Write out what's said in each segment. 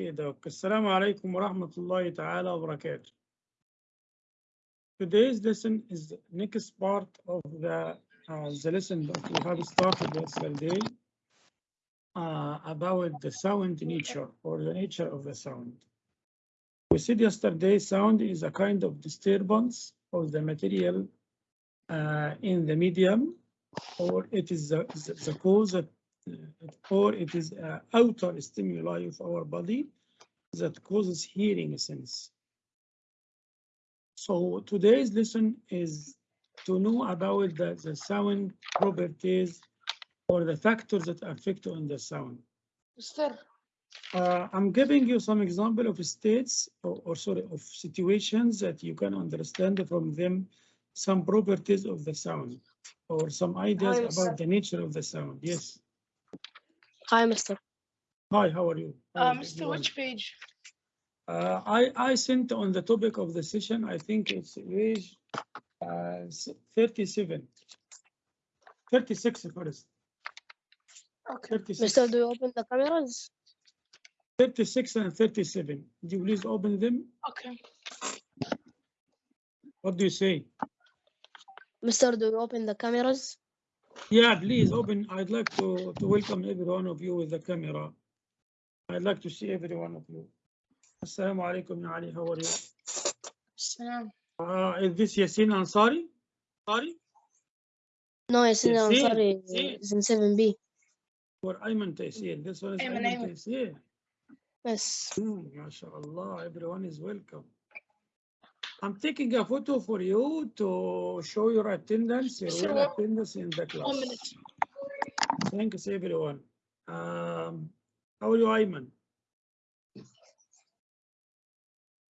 Okay, Doc. Assalamu alaikum wa rahmatullahi ta'ala wa barakatuh. Today's lesson is the next part of the, uh, the lesson that we have started yesterday uh, about the sound nature or the nature of the sound. We said yesterday sound is a kind of disturbance of the material uh, in the medium or it is the, the, the cause that or it is a outer stimuli of our body that causes hearing sense. So today's lesson is to know about the, the sound properties or the factors that affect on the sound. Mister, Uh, I'm giving you some example of states or, or sorry, of situations that you can understand from them some properties of the sound or some ideas Hi, about sir. the nature of the sound. Yes. Hi, Mister. Hi, how are you? How Uh, Mister, everyone? which page? Uh, I, I sent on the topic of the session, I think it's page uh, 37. 36 first. Okay. 36, Mister, do you open the cameras? 36 and 37. Would you please open them? Okay. What do you say? Mister, do you open the cameras? Yeah, please open. I'd like to, to welcome every one of you with the camera. I'd like to see every one of you. Assalamu alaikum, ya Ali. How are you? Salam. Uh, is this Yasin Ansari? Sorry? No, Yasin Yasin, Ansari Yasin. is in 7B. Or Ayman Taysir? This one is Ayman, Ayman Ayman. Taysir. Yes. Hmm, MashaAllah, everyone is welcome. I'm taking a photo for you to show your attendance, your sure. attendance in the class. One minute. Thanks, everyone. Um, how are you, Ayman?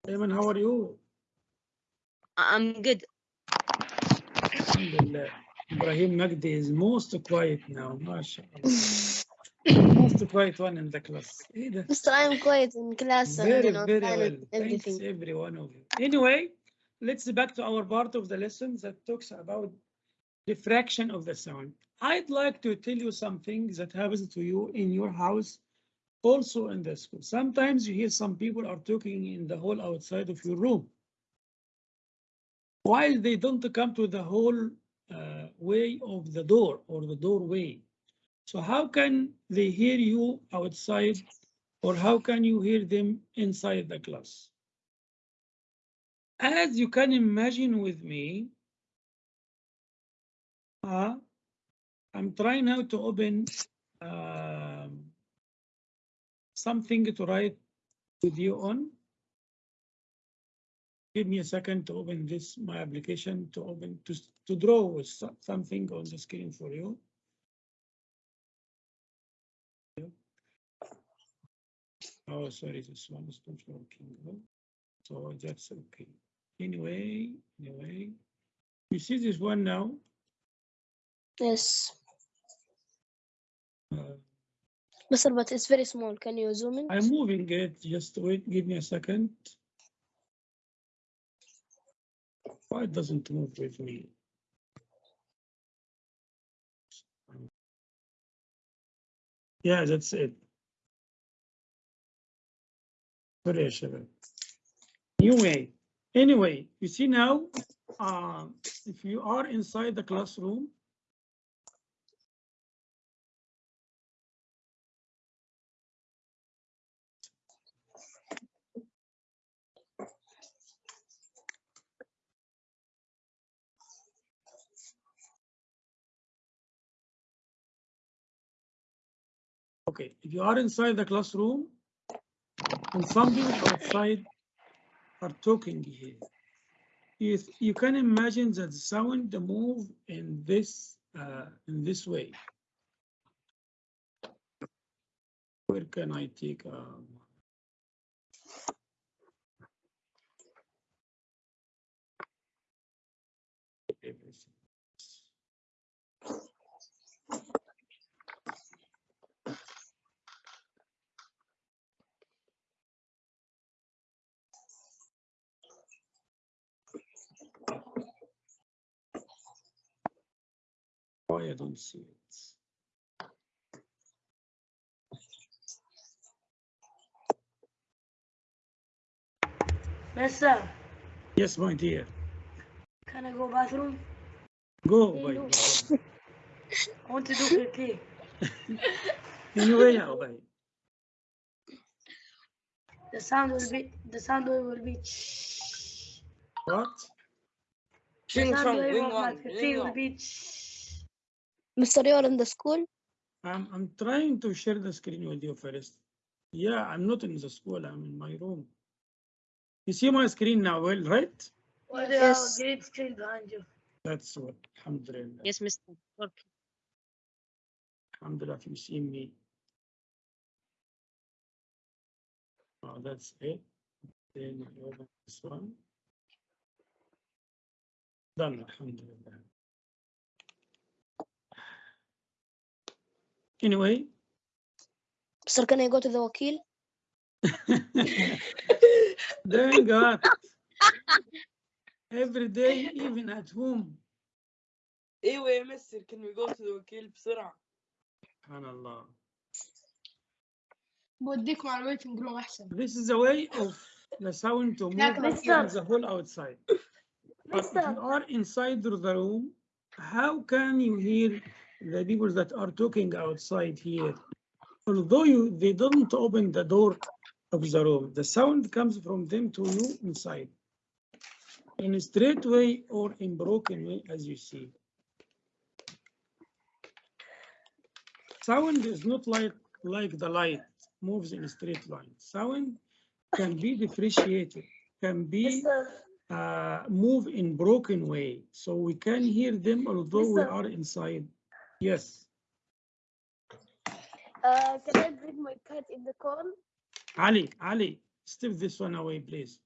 Ayman, how are you? I'm good. Alhamdulillah. Ibrahim Magdi is most quiet now, mashallah. most quiet one in the class. Either. Mr. I'm quiet in class. Very, very well. Everything. Thanks, every one of you. Anyway, let's back to our part of the lesson that talks about diffraction of the sound. I'd like to tell you some things that happens to you in your house, also in the school. Sometimes you hear some people are talking in the hall outside of your room. While they don't come to the whole uh, way of the door or the doorway. So how can they hear you outside or how can you hear them inside the class? As you can imagine with me, uh, I'm trying now to open um, something to write with you on. Give me a second to open this, my application to open, to, to draw with something on the screen for you. Oh, sorry, this one is not working. So that's okay. Anyway, anyway. You see this one now? Yes. Uh, Mr. But it's very small. Can you zoom in? I'm moving it. Just wait. Give me a second. Why it doesn't move with me? Yeah, that's it. Sorry, New way. Anyway, you see now, uh, if you are inside the classroom, Okay, if you are inside the classroom and some people outside are talking here, you, you can imagine that the sound move in this uh, in this way. Where can I take? Um, everything? Why I don't see it? Mister, Yes, my dear. can I go bathroom? Go, Hello. Ubay. I want to do pee. Anyway, ya Ubay. The sound will be, the sound will be. What? The Ring sound song, wave ring of my on, pee ring will be. Mr. You're in the school? I'm, I'm trying to share the screen with you first. Yeah, I'm not in the school, I'm in my room. You see my screen now, well, right? Or the Yes. great screen behind you. That's what, alhamdulillah. Yes, Mr. Okay. Alhamdulillah, if you see me. Oh, that's it. Then I open this one. Done, alhamdulillah. Anyway. Sir, can I go to the wakil? Thank God. Every day, even at home. ايوه يا مستر can we go to the وكيل بسرعة Subhanallah. بوديك مع الويتنج روم احسن. This is a way of the sound to move Like from Mr. the whole outside. But if you are inside the room, how can you hear the people that are talking outside here? Although you, they don't open the door of the room, the sound comes from them to you inside. In a straight way or in broken way, as you see. Sound is not like, like the light moves in a straight line. Sound can be differentiated, can be uh, move in broken way. So we can hear them although we are inside. Yes. Uh, can I bring my cat in the call? Ali, Ali, step this one away, please.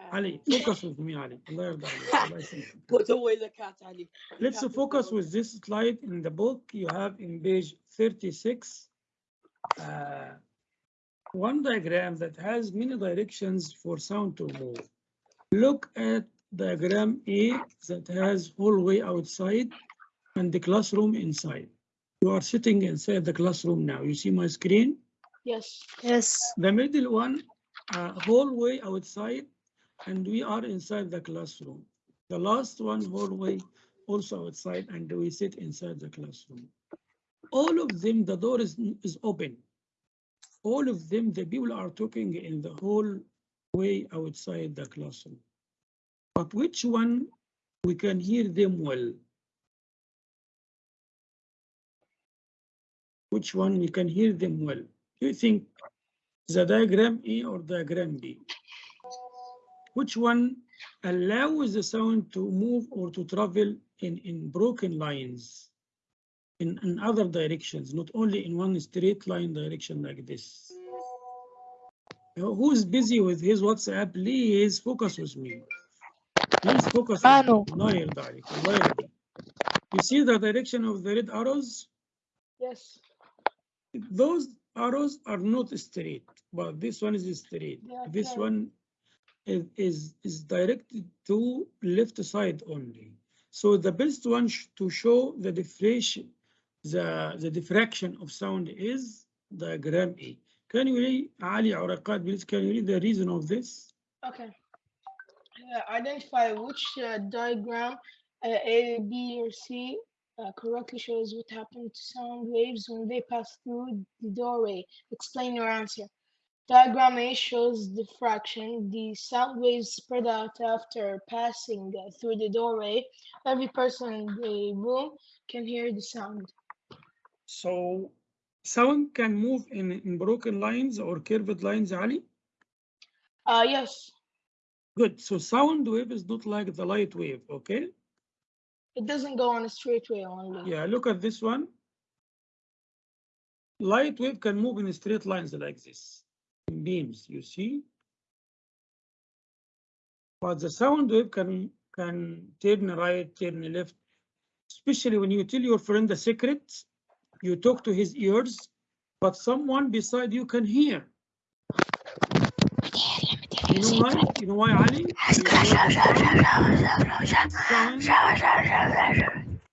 Uh, Ali, focus with me, Ali. Put away the cat, Ali. The Let's cat focus with this slide in the book you have in page 36. Uh, one diagram that has many directions for sound to move. Look at diagram A that has hallway outside and the classroom inside. You are sitting inside the classroom now. You see my screen? Yes. Yes. The middle one, uh, hallway outside, and we are inside the classroom. The last one, hallway, also outside, and we sit inside the classroom. All of them, the door is, is open. All of them, the people are talking in the hallway outside the classroom. But which one we can hear them well? which one you can hear them well? Do you think the diagram A or diagram B? Which one allows the sound to move or to travel in, in broken lines, in, in other directions, not only in one straight line direction like this? Who's busy with his WhatsApp? Please focus with me. Please focus. Manu. No, you see the direction of the red arrows? Yes. Those arrows are not straight, but this one is straight. Are This curved. one is, is, is directed to left side only. So the best one sh- to show the diffraction, the, the diffraction of sound is diagram A. Can you read, Ali Auraqat, please, can you read the reason of this? Okay. Uh, identify which uh, diagram uh, A, B, or C uh, correctly shows what happened to sound waves when they pass through the doorway. Explain your answer. Diagram A shows diffraction. The sound waves spread out after passing uh, through the doorway. Every person in the room can hear the sound. So sound can move in, in broken lines or curved lines, Ali? Uh, yes, Good. So sound wave is not like the light wave, okay? It doesn't go on a straight way only. Yeah, look at this one. Light wave can move in straight lines like this, in beams, you see? But the sound wave can, can turn right, turn left, especially when you tell your friend a secret, you talk to his ears, but someone beside you can hear. You know why? You know why, Ali?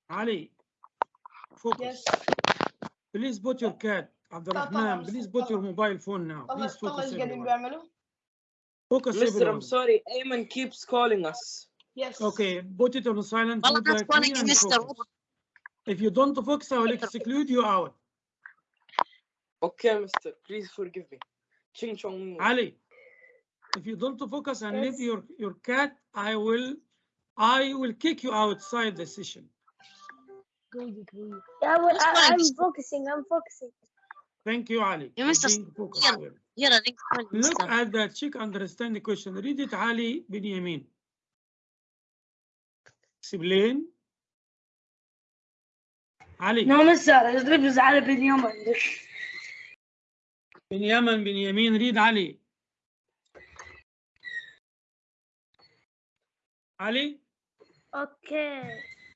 Ali, focus. Please put your cat, Abdurrahman. Please put your mobile phone now. Please focus. Focus Mr. I'm sorry, Ayman keeps calling us. Yes. Okay, put it on silent. Well, that's Mr. If you don't focus, I will exclude you out. Okay, Mister. Please forgive me. Ching Chong. Ali. If you don't focus and leave your, your cat, I will I will kick you outside the session. Good, good. Yeah, well, I, I'm focusing. I'm focusing. Thank you, Ali. You must. Yeah, yeah, Look at the chick understand the question. Read it, Ali Binyamin. Explain. علي نعم سارة يضرب Ali bin Yamin. Bin Yamin, bin Yamin, read Ali. Ali. Okay.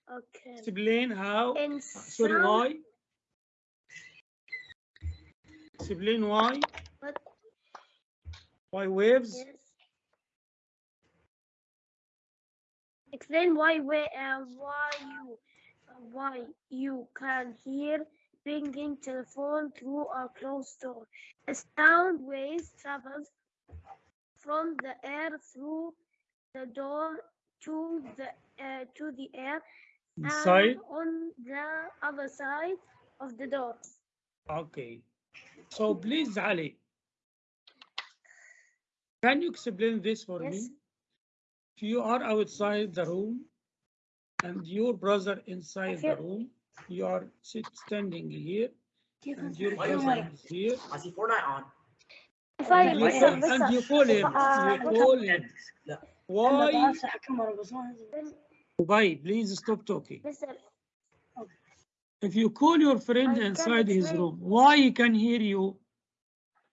Okay. explain how. In uh, Sorry, sound, why? Explain why. What? Why waves? Yes. Explain why we uh, why you uh, why you can hear ringing telephone through a closed door. A sound waves travels from the air through the door to the uh, to the air Inside. and on the other side of the door. Okay. So please, Ali, can you explain this for Yes. me? If you are outside the room and your brother inside the room, you are sit, standing here and your you brother like- is here. I see on. If I And you call, I- and you call him, you call him. لا. Why? then Why? Please stop talking. If you call your friend inside his room, why he can hear you?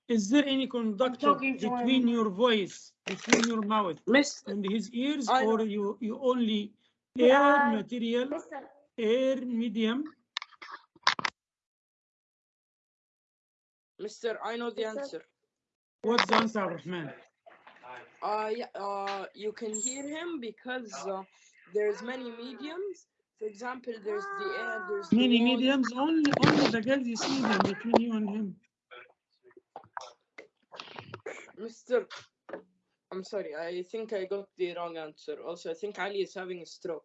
Is there any conductor between him. your voice, between your mouth Mister. and his ears, I or you, you only Yeah. air material, Mr. air medium? Mister, I know the Mister. answer. What's the answer, Rahman? Uh, yeah, uh, you can hear him because uh, there's many mediums. For example, there's the air, there's the Many wall. mediums, only, only the you see them between you and him. Mister, I'm sorry. I think I got the wrong answer. Also, I think Ali is having a stroke.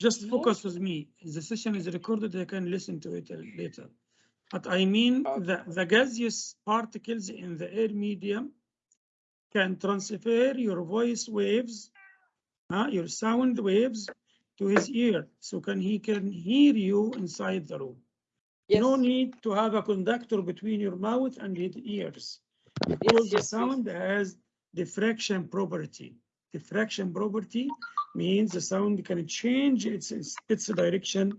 Just focus with me. The session is recorded, I can listen to it later. But I mean, Okay. the, the gaseous particles in the air medium can transfer your voice waves, uh, your sound waves to his ear, so can he can hear you inside the room. Yes. No need to have a conductor between your mouth and his ears. Because yes, the yes. sound has diffraction property. Diffraction property means the sound can change its, its, its direction,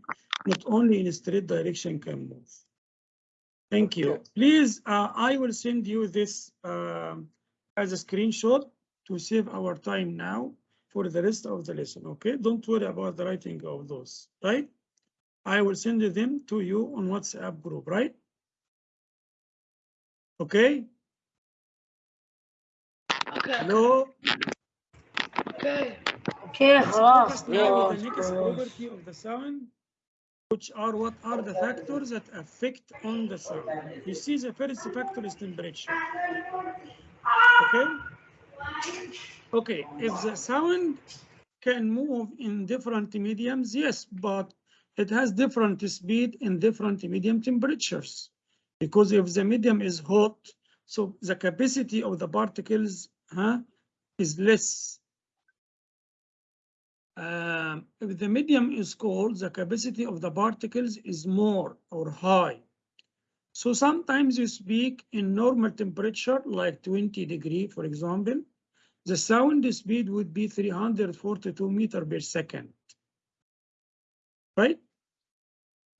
not only in a straight direction can move. Thank you. Please, uh, I will send you this, um, as a screenshot to save our time now for the rest of the lesson, okay? Don't worry about the writing of those, right? I will send them to you on WhatsApp group, right? Okay, Okay. hello? Okay. Okay, خلاص. Focus now with the Yeah, next of property of the sound, which are what are the factors that affect on the sound. You see, the first factor is temperature. Okay? Okay, if the sound can move in different mediums, yes, but it has different speed in different medium temperatures. Because if the medium is hot, so the capacity of the particles huh, is less. Um, if the medium is cold, the capacity of the particles is more or high. So sometimes you speak in normal temperature, like 20 degree, for example, the sound speed would be 342 meter per second. Right?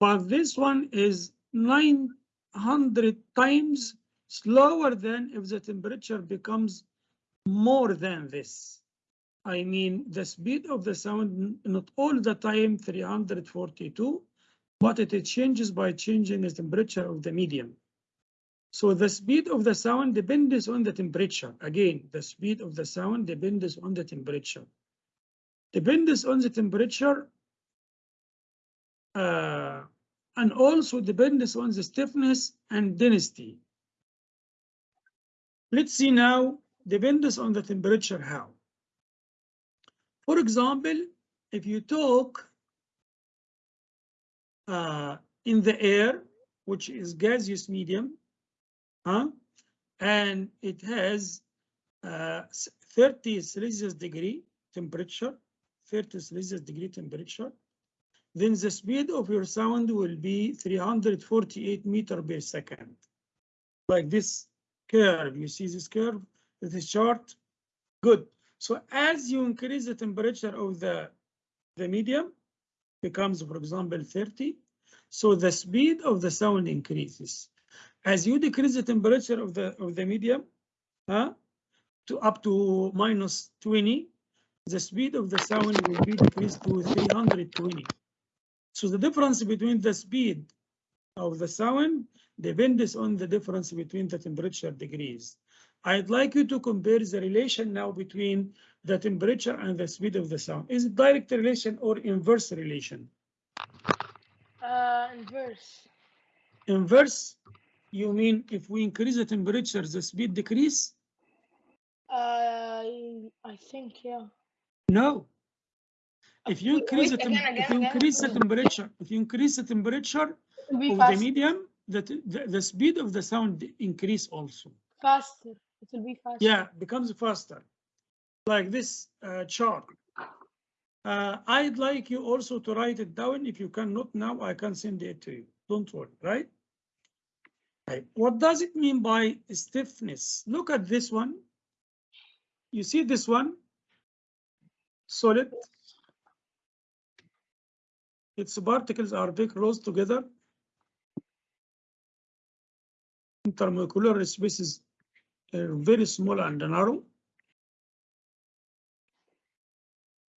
But this one is 900 times slower than if the temperature becomes more than this. I mean, the speed of the sound, not all the time 342, but it changes by changing the temperature of the medium. So the speed of the sound depends on the temperature. Again, the speed of the sound depends on the temperature. Depends on the temperature uh, and also depends on the stiffness and density. Let's see now, depends on the temperature how. For example, if you talk uh, in the air, which is gaseous medium, huh? and it has uh, 30 Celsius degree temperature, 30 Celsius degree temperature, then the speed of your sound will be 348 meter per second. Like this curve, you see this curve, this chart? Good. So as you increase the temperature of the, the medium, becomes, for example, 30, so the speed of the sound increases. As you decrease the temperature of the, of the medium, huh, to up to minus 20, the speed of the sound will be decreased to 320. So the difference between the speed of the sound depends on the difference between the temperature degrees. I'd like you to compare the relation now between the temperature and the speed of the sound. Is it direct relation or inverse relation? Uh, inverse. Inverse, you mean if we increase the temperature, the speed decrease? Uh, I think, yeah. No. If you increase the, wait, tem- again, if you again, again, the temperature, if you increase the temperature be of the medium, the, the, the speed of the sound increase also. faster. It will be faster. Yeah, becomes faster. Like this uh, chart. Uh, I'd like you also to write it down. If you cannot now, I can send it to you. Don't worry, right? Right. What does it mean by stiffness? Look at this one. You see this one? Solid. Its particles are very close together. Intermolecular spaces are very small and narrow.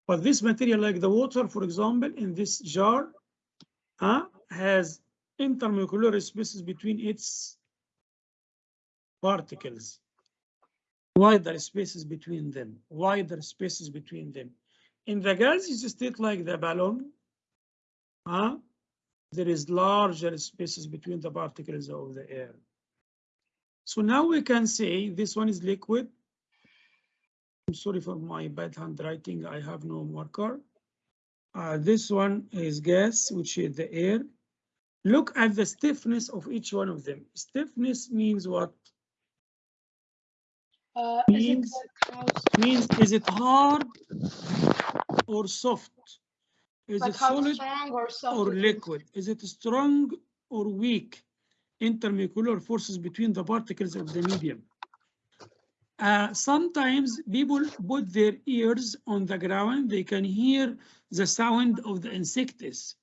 But this material, like the water, for example, in this jar, uh, has intermolecular spaces between its particles. Wider spaces between them, wider spaces between them. In the gaseous state like the balloon, uh, there is larger spaces between the particles of the air. So now we can say this one is liquid. I'm sorry for my bad handwriting. I have no marker. Uh, this one is gas, which is the air. Look at the stiffness of each one of them. Stiffness means what? Uh, Means- like Means is it hard or soft? Is like it solid or or liquid? Is it strong or weak? Intermolecular forces between the particles of the medium. Uh, sometimes people put their ears on the ground, they can hear the sound of the insects.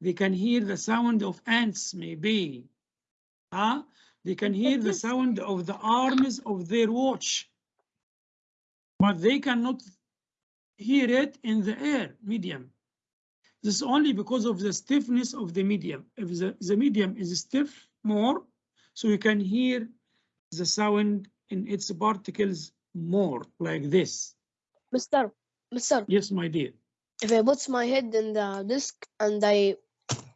They can hear the sound of ants, maybe. Huh? They can hear the sound of the arms of their watch. But they cannot hear it in the air medium. This is only because of the stiffness of the medium. If the, the medium is stiff more, so you can hear the sound in its particles more like this. Mister, Mister, Yes, my dear. if I put my head in the disc and I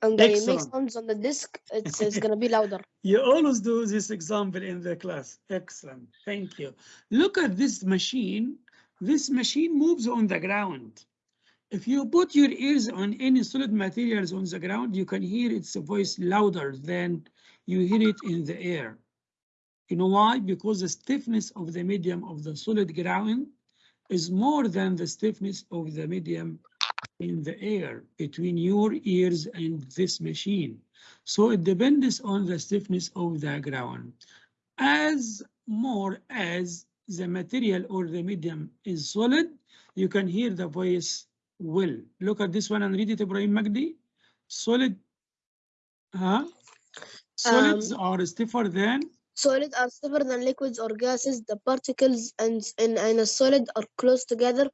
and I make sounds on the disc, it's it's gonna be louder. You always do this example in the class. Excellent. Thank you. Look at this machine. This machine moves on the ground. If you put your ears on any solid materials on the ground, you can hear its voice louder than you hear it in the air. You know why? Because the stiffness of the medium of the solid ground is more than the stiffness of the medium in the air between your ears and this machine. So it depends on the stiffness of the ground. As more as the material or the medium is solid, you can hear the voice well. Look at this one and read it, Ibrahim Magdi. Solid, huh? Um, Solids are stiffer than, Solid are stiffer than liquids or gases. The particles and in, in a solid are close together,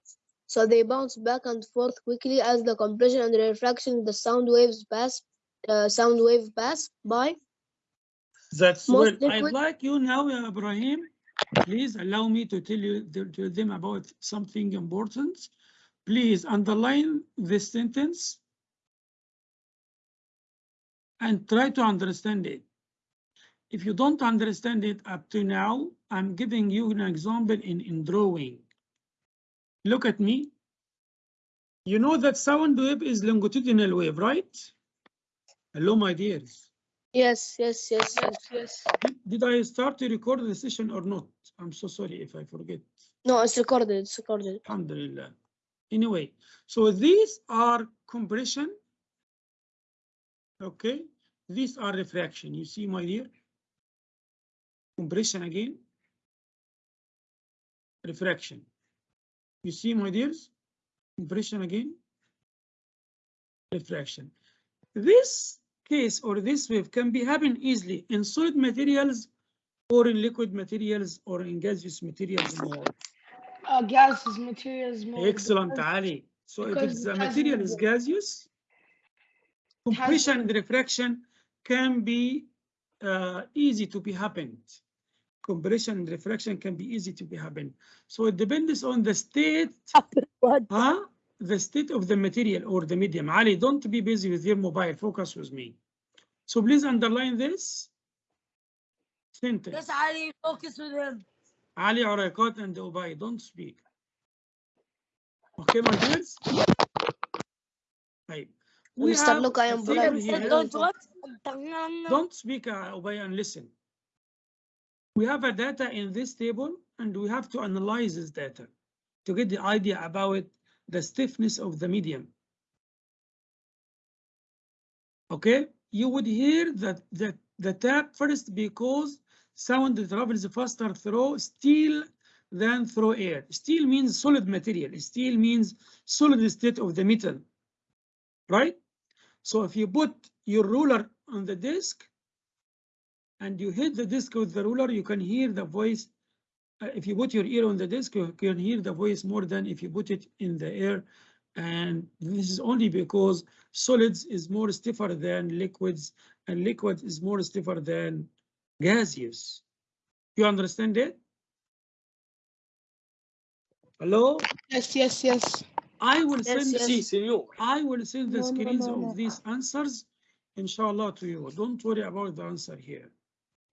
so they bounce back and forth quickly as the compression and refraction the sound waves pass. Uh, sound wave pass by. that's well. Most I'd like you now, Ibrahim, please allow me to tell you, to them about something important. Please underline this sentence and try to understand it. If you don't understand it up to now, I'm giving you an example in, in drawing. Look at me. You know that sound wave is longitudinal wave, right? Hello, my dears. Yes, yes, yes, yes. Yes. Did- Did I start to record the session or not? I'm so sorry if I forget. No, it's recorded, it's recorded. Alhamdulillah. Anyway, so these are compression. Okay, these are refraction. You see, my dear? Compression again. Refraction. You see, my dears? Compression again. Refraction. This case or this wave can be happen easily in solid materials or in liquid materials or in gaseous materials more. Uh, gases, materials, more. Excellent, because- Ali. So if the it's it a has material is gaseous, compression and refraction can be uh, easy to be happened. Compression and refraction can be easy to be happened. So it depends on the state, What? huh? The state of the material or the medium. Ali, don't be busy with your mobile. Focus with me. So please underline this sentence. Yes, Ali, focus with him. Ali Arakat and Ubay, don't speak. Okay, my dears? Right. We Mr. have Luke, I a am table blind. here. Don't what? Don't speak, uh, Ubay, and listen. We have a data in this table, and we have to analyze this data to get the idea about the stiffness of the medium. Okay, you would hear that the, the tap first because sound travels faster through steel than through air. Steel means solid material. Steel means solid state of the metal, right? So if you put your ruler on the disc and you hit the disc with the ruler, you can hear the voice. Uh, if you put your ear on the disc, you can hear the voice more than if you put it in the air. And this is only because solids is more stiffer than liquids and liquid is more stiffer than gaseous. You understand it? Hello? Yes, yes, yes. I will Yes, send yes. Si, senor. I will send the No, no, screens no, no. of these answers, inshallah, to you. Don't worry about the answer here.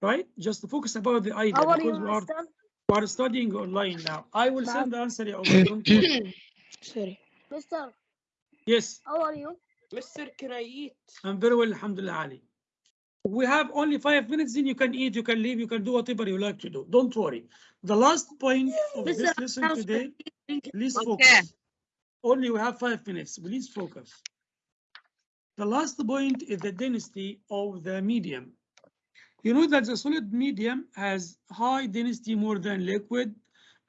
Right? Just focus about the idea How because we are, we are studying online now. I will Ma'am. send the answer. ya Allah, don't worry. Sorry. Mister, Yes, how are you? Mister, can I eat? I'm very well, alhamdulillah, Ali. We have only five minutes, then you can eat, you can leave, you can do whatever you like to do. Don't worry. The last point of this lesson House- today, please Okay. focus. Only we have five minutes, please focus. The last point is the density of the medium. You know that the solid medium has high density more than liquid,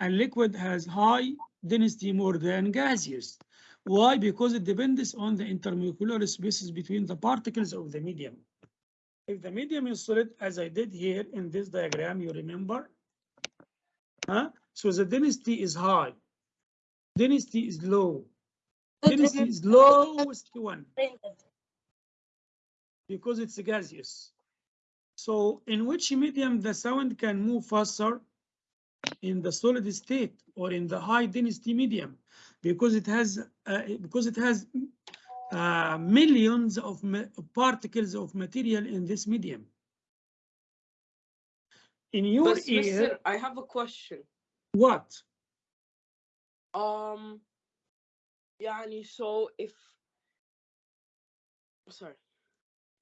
and liquid has high density more than gaseous. Why? Because it depends on the intermolecular spaces between the particles of the medium. If the medium is solid, as I did here in this diagram, you remember? Huh? So the density is high. Density is low. Density is lowest one because it's gaseous. So in which medium the sound can move faster? In the solid state or in the high density medium, because it has uh, because it has uh, millions of particles of material in this medium. In your but, ear, Mister, I have a question. What? Um, yani, so if, sorry,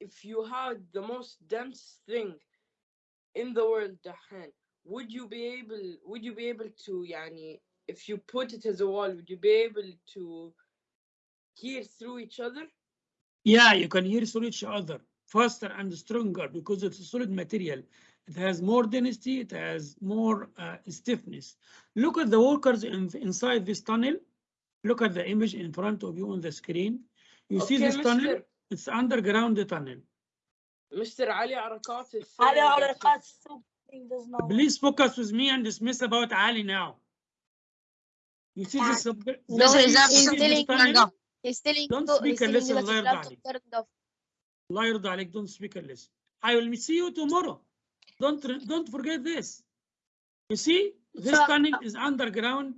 if you had the most dense thing in the world دحين, would you be able would you be able to يعني if you put it as a wall, would you be able to hear through each other? Yeah, you can hear through each other faster and stronger because it's a solid material. It has more density, it has more uh, stiffness. Look at the workers in, inside this tunnel. Look at the image in front of you on the screen. You see Okay, this tunnel? Mister, It's underground tunnel. Mr. Ali Arakat is Ali saying that Arakat if- something does not work. Please focus with me and dismiss about Ali now. You see this? No, this- he's, you he's see this telling tunnel? he's telling Don't you, speak he's and telling you listen, that his الله يرضى laptop عليك. turned off. الله يرضى عليك, don't speak and listen. I will see you tomorrow. Don't, re- don't forget this. You see, this Sure. tunnel is underground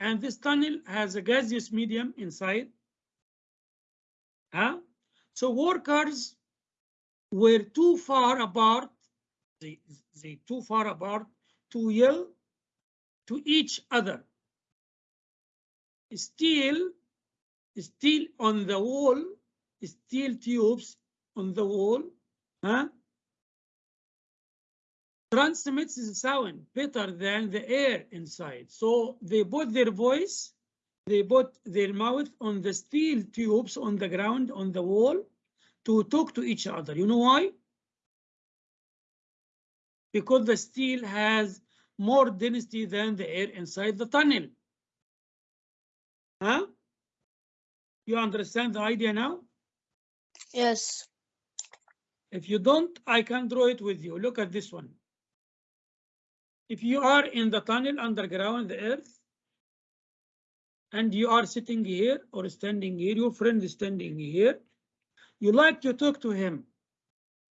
and this tunnel has a gaseous medium inside. Huh? So workers were too far apart they, they too far apart to yell to each other. Steel, steel on the wall, steel tubes on the wall, huh? Transmits the sound better than the air inside. So they put their voice, they put their mouth on the steel tubes on the ground, on the wall, to talk to each other. You know why? Because the steel has more density than the air inside the tunnel. Huh? You understand the idea now? Yes. If you don't, I can draw it with you. Look at this one. If you are in the tunnel underground, the earth, and you are sitting here or standing here, your friend is standing here, you like to talk to him.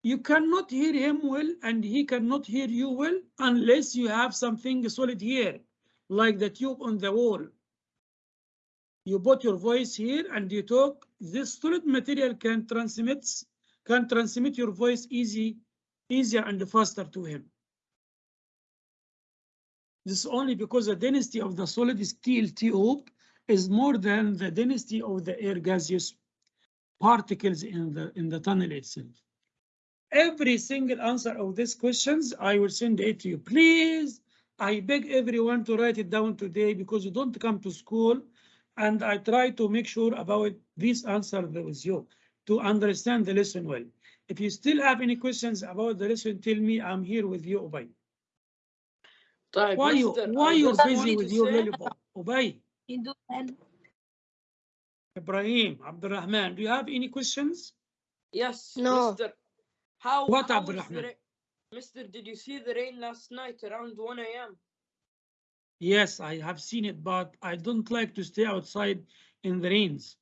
You cannot hear him well and he cannot hear you well unless you have something solid here, like the tube on the wall. You put your voice here and you talk. This solid material can transmit can transmit your voice easy, easier and faster to him. This is only because the density of the solid steel tube is more than the density of the air gaseous particles in the, in the tunnel itself? Every single answer of these questions, I will send it to you. Please, I beg everyone to write it down today because you don't come to school and I try to make sure about this answer with you to understand the lesson well. If you still have any questions about the lesson, tell me I'm here with you, Ubay. Why, you, why you're busy with your lollipop, Ubay? You do and Ibrahim, Abdurrahman, do you have any questions? Yes, No. Mister. How, What, how was Abdurrahman? Mister, did you see the rain last night around 1 a.m.? Yes, I have seen it, but I don't like to stay outside in the rains.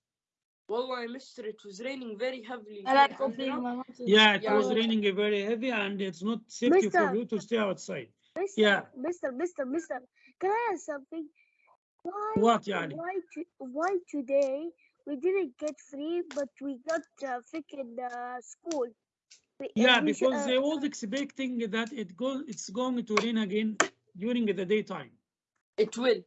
Well, Wallahi, Mister, it was raining very heavily. I like here, and, you opening know, my mouth. Yeah, it Yeah, was raining very heavy and it's not safety for you to stay outside. Mister, Yeah. Mister, Mister, Mister, can I ask something? Why, What, Yani? why, to, why today we didn't get free, but we got uh, freaking uh, school? Uh, Yeah, we should- because uh, they was expecting that it go, it's going to rain again during the daytime. It will.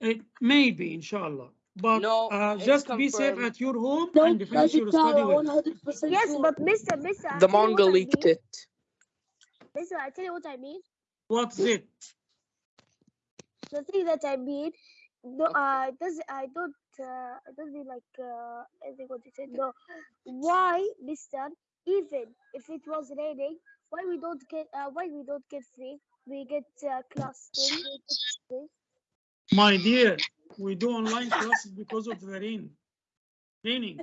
It may be, inshallah. But No, uh, it's just be safe at your home Don't and finish your study well. Yes, but Mister, Mister, I The tell you manga what I leaked mean. it. Mister, I tell you what I mean. What's it? The thing that I mean, no, uh, does I don't, uh, I don't mean like, uh, I think what you said. No, why, Mister? Even if it was raining, why we don't get, uh, why we don't get free? We get uh, class thing. My dear, we do online classes because of the rain. Raining.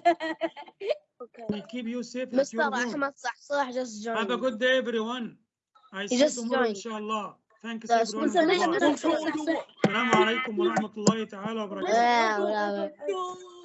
Okay. We keep you safe at Mr. your home. Ahmed Sahsah just joined. Have a good day, everyone. I see you just tomorrow, joined. inshallah. ثانكس السلام عليكم ورحمة الله تعالى وبركاته.